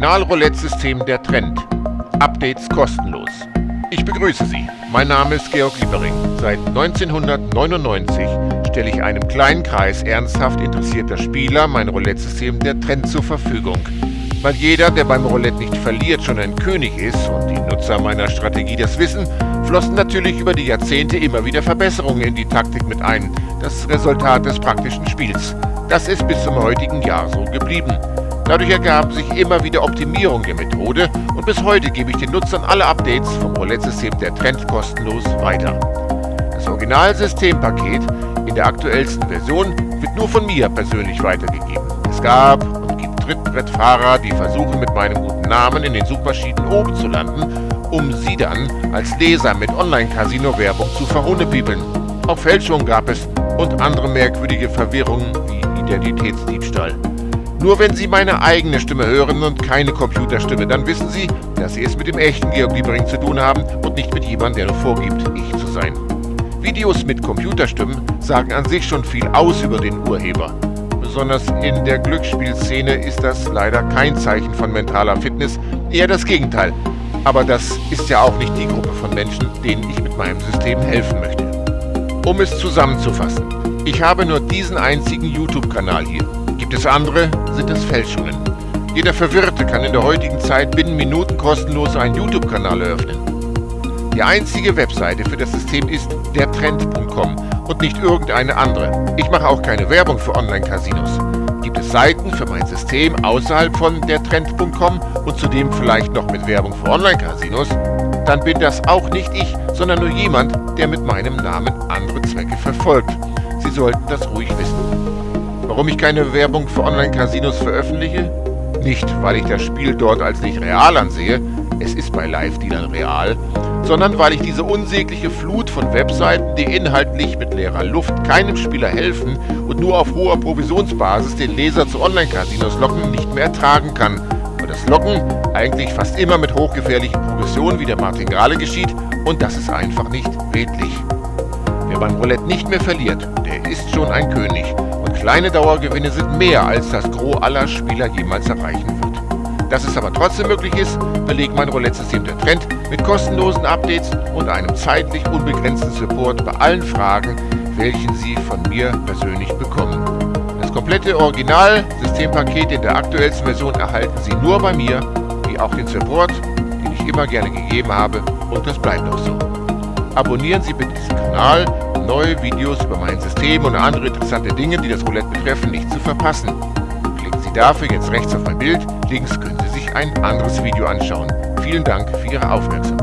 Original-Roulette-System der Trend. Updates kostenlos. Ich begrüße Sie. Mein Name ist Georg Liebering. Seit 1999 stelle ich einem kleinen Kreis ernsthaft interessierter Spieler mein Roulette-System der Trend zur Verfügung. Weil jeder, der beim Roulette nicht verliert, schon ein König ist und die Nutzer meiner Strategie das wissen, flossen natürlich über die Jahrzehnte immer wieder Verbesserungen in die Taktik mit ein. Das Resultat des praktischen Spiels. Das ist bis zum heutigen Jahr so geblieben. Dadurch ergaben sich immer wieder Optimierungen der Methode und bis heute gebe ich den Nutzern alle Updates vom Roulette-System der Trend kostenlos weiter. Das Originalsystempaket in der aktuellsten Version wird nur von mir persönlich weitergegeben. Es gab und gibt Trittbrettfahrer, die versuchen mit meinem guten Namen in den Suchmaschinen oben zu landen, um sie dann als Leser mit Online-Casino-Werbung zu verhunnepiebeln. Auch Fälschungen gab es und andere merkwürdige Verwirrungen wie Identitätsdiebstahl. Nur wenn Sie meine eigene Stimme hören und keine Computerstimme, dann wissen Sie, dass Sie es mit dem echten Georg Liebering zu tun haben und nicht mit jemandem, der nur vorgibt, ich zu sein. Videos mit Computerstimmen sagen an sich schon viel aus über den Urheber. Besonders in der Glücksspielszene ist das leider kein Zeichen von mentaler Fitness, eher das Gegenteil. Aber das ist ja auch nicht die Gruppe von Menschen, denen ich mit meinem System helfen möchte. Um es zusammenzufassen, ich habe nur diesen einzigen YouTube-Kanal hier. Es andere, sind es Fälschungen. Jeder Verwirrte kann in der heutigen Zeit binnen Minuten kostenlos einen YouTube-Kanal eröffnen. Die einzige Webseite für das System ist dertrend.com und nicht irgendeine andere. Ich mache auch keine Werbung für Online-Casinos. Gibt es Seiten für mein System außerhalb von dertrend.com und zudem vielleicht noch mit Werbung für Online-Casinos? Dann bin das auch nicht ich, sondern nur jemand, der mit meinem Namen andere Zwecke verfolgt. Sie sollten das ruhig wissen. Warum ich keine Werbung für Online-Casinos veröffentliche? Nicht, weil ich das Spiel dort als nicht real ansehe, es ist bei Live-Dealern real, sondern weil ich diese unsägliche Flut von Webseiten, die inhaltlich mit leerer Luft keinem Spieler helfen und nur auf hoher Provisionsbasis den Leser zu Online-Casinos locken, nicht mehr ertragen kann. Und das Locken eigentlich fast immer mit hochgefährlichen Progressionen wie der Martingale geschieht und das ist einfach nicht redlich. Wer beim Roulette nicht mehr verliert, der ist schon ein König Kleine Dauergewinne sind mehr, als das Gros aller Spieler jemals erreichen wird. Dass es aber trotzdem möglich ist, belegt mein Roulette-System der Trend mit kostenlosen Updates und einem zeitlich unbegrenzten Support bei allen Fragen, welchen Sie von mir persönlich bekommen. Das komplette Original-Systempaket in der aktuellsten Version erhalten Sie nur bei mir, wie auch den Support, den ich immer gerne gegeben habe und das bleibt auch so. Abonnieren Sie bitte diesen Kanal, neue Videos über mein System und andere interessante Dinge, die das Roulette betreffen, nicht zu verpassen. Klicken Sie dafür jetzt rechts auf mein Bild, links können Sie sich ein anderes Video anschauen. Vielen Dank für Ihre Aufmerksamkeit.